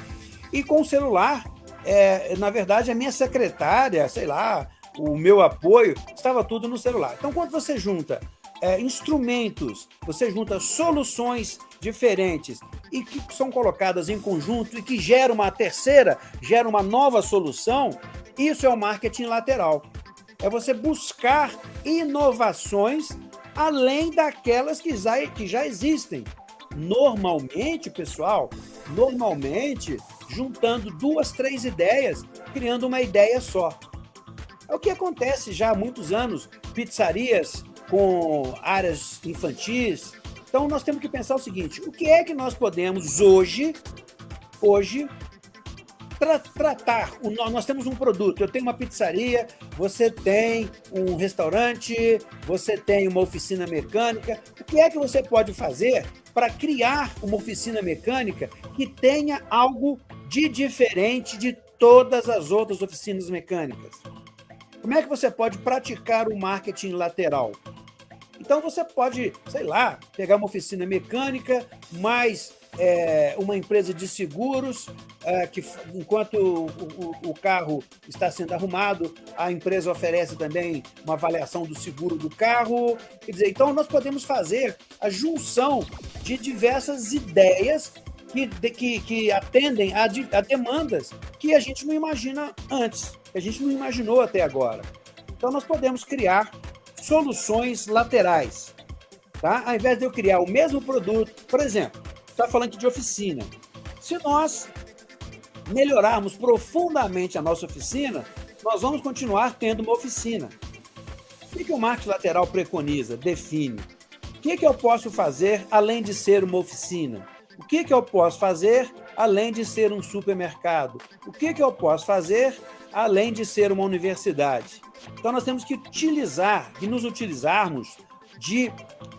A: e com o celular, é, na verdade, a minha secretária, sei lá, o meu apoio, estava tudo no celular. Então, quando você junta é, instrumentos, você junta soluções diferentes e que são colocadas em conjunto e que geram uma terceira, gera uma nova solução, isso é o marketing lateral é você buscar inovações além daquelas que já, que já existem. Normalmente, pessoal, normalmente, juntando duas, três ideias, criando uma ideia só. É o que acontece já há muitos anos, pizzarias com áreas infantis. Então, nós temos que pensar o seguinte, o que é que nós podemos hoje, hoje, tra tratar, o, nós temos um produto, eu tenho uma pizzaria, você tem um restaurante, você tem uma oficina mecânica, o que é que você pode fazer para criar uma oficina mecânica que tenha algo de diferente de todas as outras oficinas mecânicas? Como é que você pode praticar o marketing lateral? Então você pode, sei lá, pegar uma oficina mecânica, mais é, uma empresa de seguros, é, que enquanto o, o, o, carro está sendo arrumado, a empresa oferece também uma avaliação do seguro do carro. Quer dizer, então nós podemos fazer a junção de diversas ideias que, que, que atendem a, a demandas que a gente não imagina antes, que a gente não imaginou até agora. Então nós podemos criar soluções laterais. Tá? Ao invés de eu criar o mesmo produto, por exemplo, está falando de oficina. Se nós melhorarmos profundamente a nossa oficina, nós vamos continuar tendo uma oficina. O que, que o marketing lateral preconiza, define? O que, que eu posso fazer além de ser uma oficina? O que, que eu posso fazer além de ser um supermercado? O que, que eu posso fazer além de ser uma universidade? Então nós temos que utilizar e nos utilizarmos de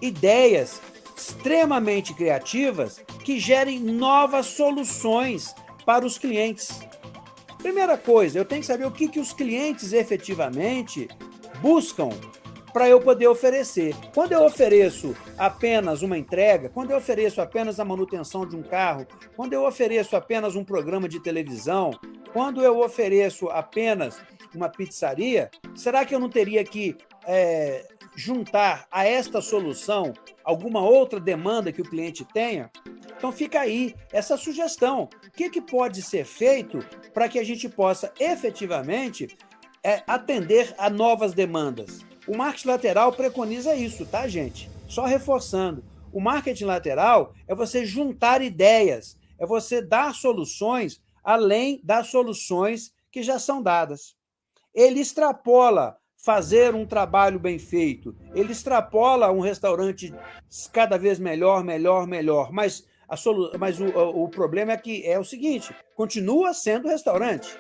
A: ideias extremamente criativas que gerem novas soluções para os clientes. Primeira coisa, eu tenho que saber o que, que os clientes efetivamente buscam para eu poder oferecer. Quando eu ofereço apenas uma entrega, quando eu ofereço apenas a manutenção de um carro, quando eu ofereço apenas um programa de televisão, quando eu ofereço apenas uma pizzaria, será que eu não teria que é, juntar a esta solução alguma outra demanda que o cliente tenha? Então fica aí essa sugestão. O que, que pode ser feito para que a gente possa efetivamente é, atender a novas demandas? O marketing lateral preconiza isso, tá, gente? Só reforçando. O marketing lateral é você juntar ideias, é você dar soluções além das soluções que já são dadas. Ele extrapola fazer um trabalho bem feito. Ele extrapola um restaurante cada vez melhor, melhor, melhor. Mas, a solu... Mas o, o problema é que é o seguinte, continua sendo restaurante.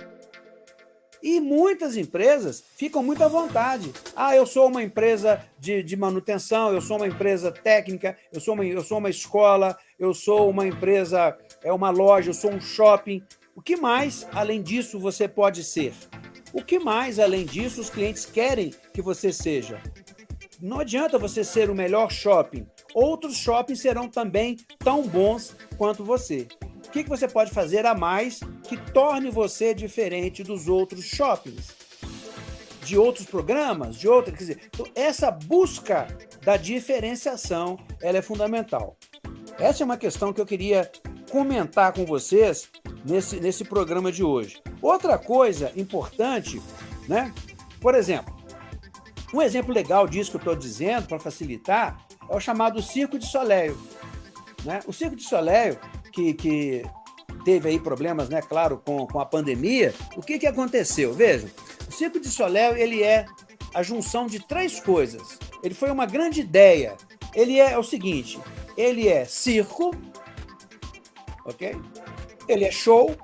A: E muitas empresas ficam muito à vontade. Ah, eu sou uma empresa de, de manutenção, eu sou uma empresa técnica, eu sou uma, eu sou uma escola, eu sou uma empresa, é uma loja, eu sou um shopping. O que mais, além disso, você pode ser? O que mais, além disso, os clientes querem que você seja? Não adianta você ser o melhor shopping. Outros shoppings serão também tão bons quanto você. O que você pode fazer a mais que torne você diferente dos outros shoppings? De outros programas, de outras... Quer dizer, então, essa busca da diferenciação ela é fundamental. Essa é uma questão que eu queria comentar com vocês nesse, nesse programa de hoje. Outra coisa importante, né? por exemplo, um exemplo legal disso que eu estou dizendo, para facilitar, é o chamado Circo de Soleil. Né? O Circo de Soleil, que, que teve aí problemas, né, claro, com, com a pandemia, o que, que aconteceu? Vejam, o Circo de Soleil ele é a junção de três coisas. Ele foi uma grande ideia. Ele é o seguinte, ele é circo, ok? Ele é show,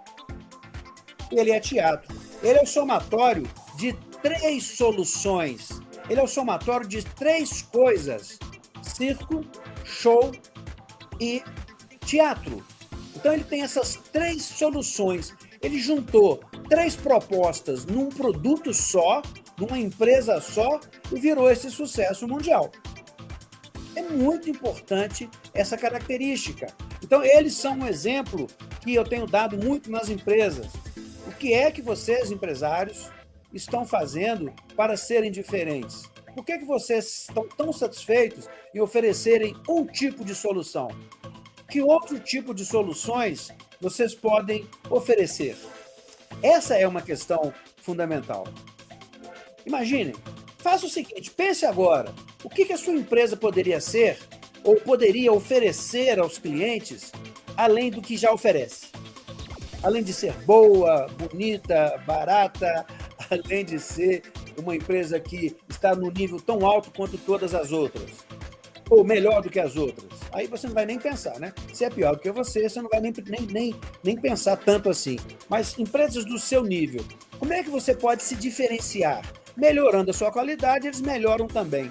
A: ele é teatro. Ele é o somatório de três soluções. Ele é o somatório de três coisas: circo, show e teatro. Então ele tem essas três soluções. Ele juntou três propostas num produto só, numa empresa só, e virou esse sucesso mundial. É muito importante essa característica. Então, eles são um exemplo que eu tenho dado muito nas empresas. O que é que vocês, empresários, estão fazendo para serem diferentes? Por que, que vocês estão tão satisfeitos em oferecerem um tipo de solução? Que outro tipo de soluções vocês podem oferecer? Essa é uma questão fundamental. Imaginem, faça o seguinte, pense agora, o que, que a sua empresa poderia ser ou poderia oferecer aos clientes além do que já oferece? além de ser boa, bonita, barata, além de ser uma empresa que está no nível tão alto quanto todas as outras, ou melhor do que as outras, aí você não vai nem pensar, né? Se é pior do que você, você não vai nem, nem, nem, nem pensar tanto assim. Mas empresas do seu nível, como é que você pode se diferenciar? Melhorando a sua qualidade, eles melhoram também.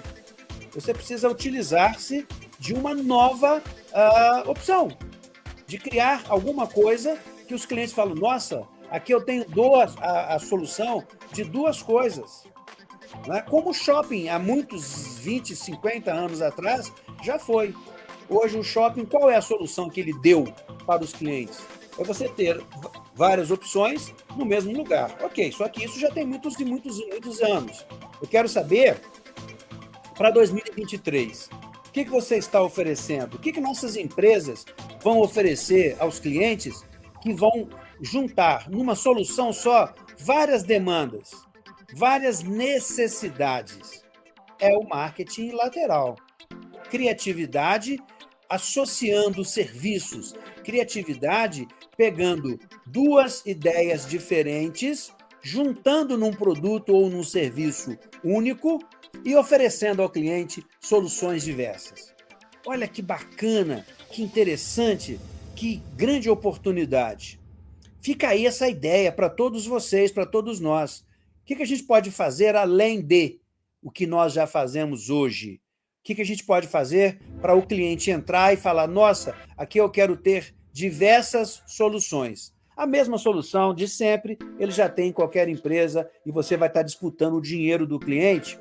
A: Você precisa utilizar-se de uma nova uh, opção, de criar alguma coisa que os clientes falam, nossa, aqui eu tenho duas, a, a solução de duas coisas. Né? Como o shopping, há muitos 20, 50 anos atrás, já foi. Hoje, o shopping, qual é a solução que ele deu para os clientes? É você ter várias opções no mesmo lugar. Ok, só que isso já tem muitos e muitos e muitos anos. Eu quero saber, para 2023, o que, que você está oferecendo? O que, que nossas empresas vão oferecer aos clientes que vão juntar numa solução só várias demandas, várias necessidades? É o marketing lateral. Criatividade associando serviços, criatividade pegando duas ideias diferentes, juntando num produto ou num serviço único e oferecendo ao cliente soluções diversas. Olha que bacana, que interessante, que grande oportunidade. Fica aí essa ideia para todos vocês, para todos nós. O que a gente pode fazer além de o que nós já fazemos hoje? O que, que a gente pode fazer para o cliente entrar e falar, nossa, aqui eu quero ter diversas soluções. A mesma solução de sempre, ele já tem em qualquer empresa e você vai estar disputando o dinheiro do cliente,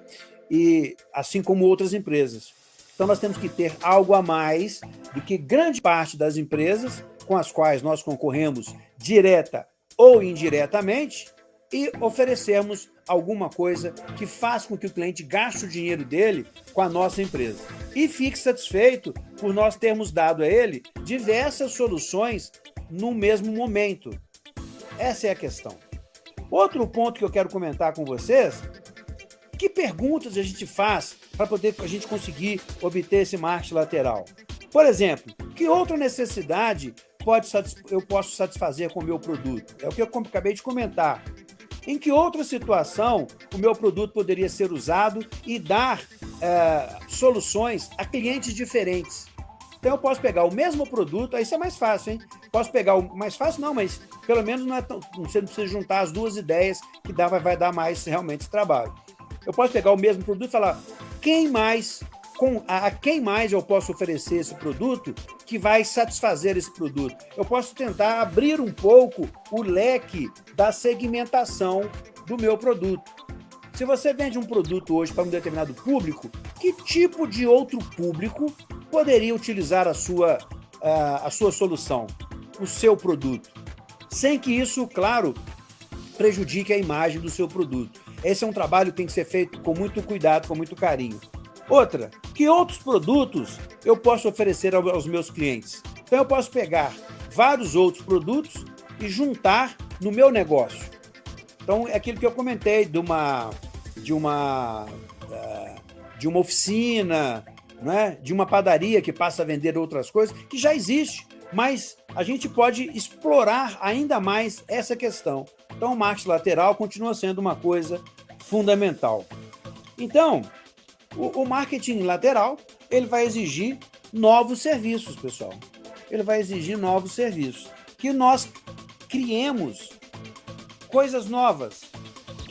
A: e assim como outras empresas. Então nós temos que ter algo a mais do que grande parte das empresas com as quais nós concorremos direta ou indiretamente, e oferecermos alguma coisa que faça com que o cliente gaste o dinheiro dele com a nossa empresa. E fique satisfeito por nós termos dado a ele diversas soluções no mesmo momento. Essa é a questão. Outro ponto que eu quero comentar com vocês, que perguntas a gente faz para poder a gente conseguir obter esse marketing lateral? Por exemplo, que outra necessidade pode, eu posso satisfazer com o meu produto? É o que eu acabei de comentar. Em que outra situação o meu produto poderia ser usado e dar é, soluções a clientes diferentes? Então eu posso pegar o mesmo produto, aí isso é mais fácil, hein? Posso pegar o mais fácil, não, mas pelo menos não é tão, você não precisa juntar as duas ideias que dá, vai, vai dar mais realmente trabalho. Eu posso pegar o mesmo produto e falar quem mais com a, a quem mais eu posso oferecer esse produto que vai satisfazer esse produto. Eu posso tentar abrir um pouco o leque da segmentação do meu produto. Se você vende um produto hoje para um determinado público, que tipo de outro público poderia utilizar a sua, a, a sua solução, o seu produto? Sem que isso, claro, prejudique a imagem do seu produto. Esse é um trabalho que tem que ser feito com muito cuidado, com muito carinho. Outra, que outros produtos eu posso oferecer aos meus clientes? Então eu posso pegar vários outros produtos e juntar no meu negócio. Então é aquilo que eu comentei de uma de uma eh, de uma oficina, né? de uma padaria que passa a vender outras coisas, que já existe, mas a gente pode explorar ainda mais essa questão. Então o marketing lateral continua sendo uma coisa fundamental. Então, o, o marketing lateral ele vai exigir novos serviços, pessoal. Ele vai exigir novos serviços. Que nós criemos coisas novas.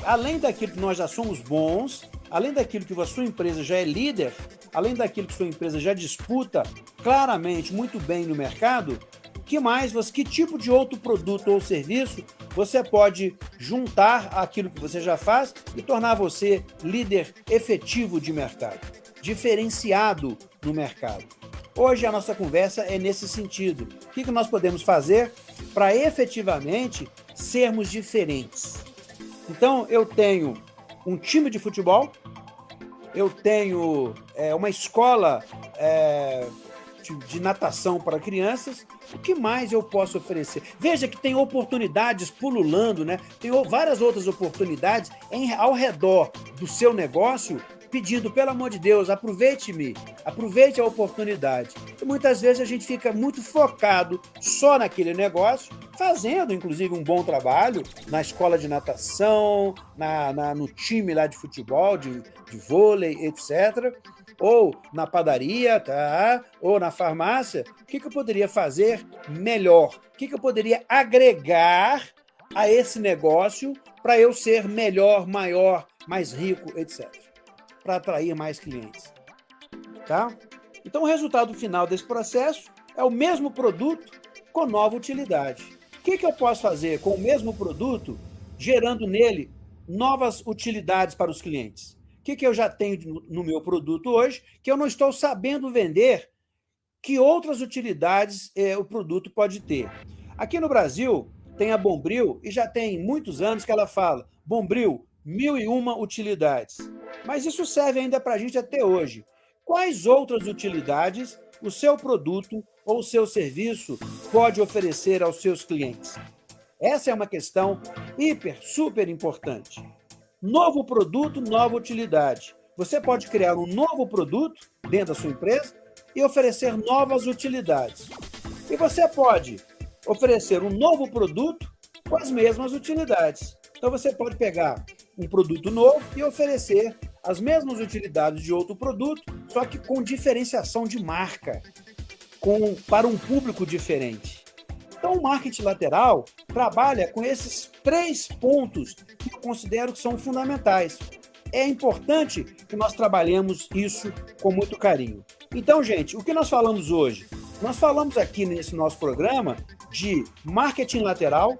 A: Além daquilo que nós já somos bons, além daquilo que a sua empresa já é líder, além daquilo que sua empresa já disputa claramente muito bem no mercado, que mais, você, que tipo de outro produto ou serviço você pode juntar aquilo que você já faz e tornar você líder efetivo de mercado, diferenciado no mercado. Hoje a nossa conversa é nesse sentido. O que nós podemos fazer para efetivamente sermos diferentes? Então, eu tenho um time de futebol, eu tenho é, uma escola é, de, natação para crianças, o que mais eu posso oferecer? Veja que tem oportunidades pululando, né? tem várias outras oportunidades em, ao redor do seu negócio pedindo, pelo amor de Deus, aproveite-me, aproveite a oportunidade. E muitas vezes a gente fica muito focado só naquele negócio, fazendo, inclusive, um bom trabalho na escola de natação, na, na no time lá de futebol, de, de vôlei, etc., ou na padaria, tá? ou na farmácia, o que, que eu poderia fazer melhor? O que, que eu poderia agregar a esse negócio para eu ser melhor, maior, mais rico, etc. Para atrair mais clientes. Tá? Então, o resultado final desse processo é o mesmo produto com nova utilidade. O que, que eu posso fazer com o mesmo produto, gerando nele novas utilidades para os clientes? Que, que eu já tenho no meu produto hoje que eu não estou sabendo vender? Que outras utilidades eh, o produto pode ter? Aqui no Brasil, tem a Bombril, e já tem muitos anos que ela fala, Bombril, mil e uma utilidades. Mas isso serve ainda para a gente até hoje. Quais outras utilidades o seu produto ou o seu serviço pode oferecer aos seus clientes? Essa é uma questão hiper, super importante. Novo produto, nova utilidade. Você pode criar um novo produto dentro da sua empresa e oferecer novas utilidades. E você pode oferecer um novo produto com as mesmas utilidades. Então você pode pegar um produto novo e oferecer as mesmas utilidades de outro produto, só que com diferenciação de marca, com, para um público diferente. Então, o marketing lateral trabalha com esses três pontos que eu considero que são fundamentais. É importante que nós trabalhemos isso com muito carinho. Então, gente, o que nós falamos hoje? Nós falamos aqui nesse nosso programa de marketing lateral,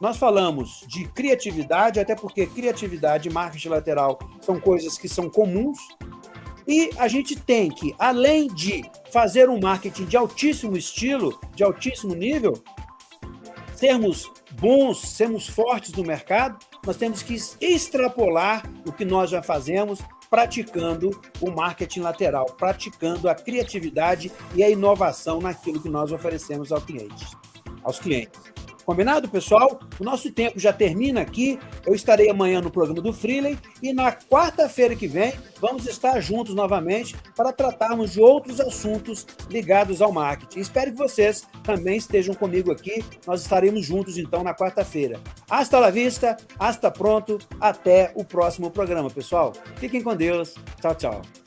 A: nós falamos de criatividade, até porque criatividade e marketing lateral são coisas que são comuns, e a gente tem que, além de fazer um marketing de altíssimo estilo, de altíssimo nível, sermos bons, sermos fortes no mercado, nós temos que extrapolar o que nós já fazemos praticando o marketing lateral, praticando a criatividade e a inovação naquilo que nós oferecemos ao cliente, aos clientes. Combinado, pessoal? O nosso tempo já termina aqui. Eu estarei amanhã no programa do Freeley e na quarta-feira que vem vamos estar juntos novamente para tratarmos de outros assuntos ligados ao marketing. Espero que vocês também estejam comigo aqui. Nós estaremos juntos então na quarta-feira. Hasta la vista, hasta pronto, até o próximo programa, pessoal. Fiquem com Deus. Tchau, tchau.